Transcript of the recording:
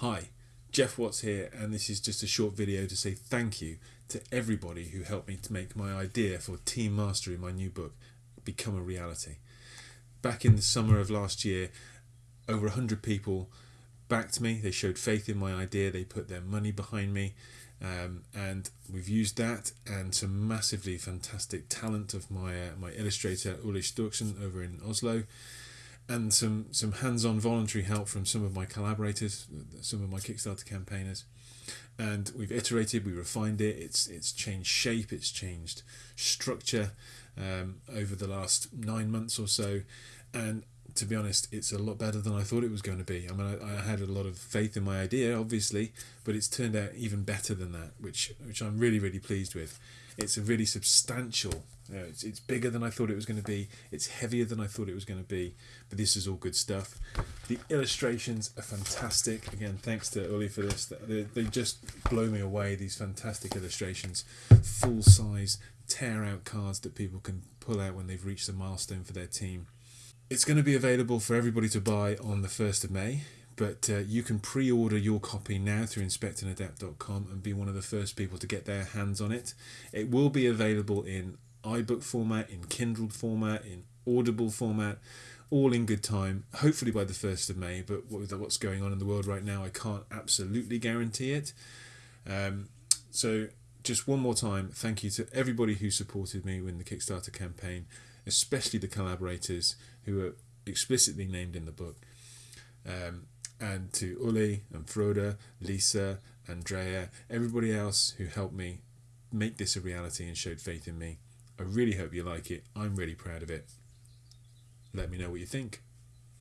Hi, Jeff Watts here, and this is just a short video to say thank you to everybody who helped me to make my idea for Team Mastery, my new book, become a reality. Back in the summer of last year, over 100 people backed me, they showed faith in my idea, they put their money behind me, um, and we've used that and some massively fantastic talent of my uh, my illustrator Uli Sturksen over in Oslo and some some hands-on voluntary help from some of my collaborators, some of my Kickstarter campaigners, and we've iterated, we refined it. It's it's changed shape, it's changed structure um, over the last nine months or so, and to be honest, it's a lot better than I thought it was going to be. I mean, I, I, had a lot of faith in my idea, obviously, but it's turned out even better than that, which which I'm really really pleased with. It's a really substantial. You know, it's it's bigger than I thought it was going to be. It's heavier than I thought it was going to be. But this is all good stuff. The illustrations are fantastic. Again, thanks to Uli for this. They, they just blow me away. These fantastic illustrations, full size tear out cards that people can pull out when they've reached a milestone for their team it's going to be available for everybody to buy on the 1st of May, but uh, you can pre order your copy now through inspectandadapt.com and be one of the first people to get their hands on it. It will be available in iBook format, in Kindle format, in Audible format, all in good time, hopefully by the 1st of May. But with what's going on in the world right now, I can't absolutely guarantee it. Um, so, just one more time, thank you to everybody who supported me in the Kickstarter campaign especially the collaborators who are explicitly named in the book. Um, and to Uli and Froda, Lisa, Andrea, everybody else who helped me make this a reality and showed faith in me. I really hope you like it. I'm really proud of it. Let me know what you think.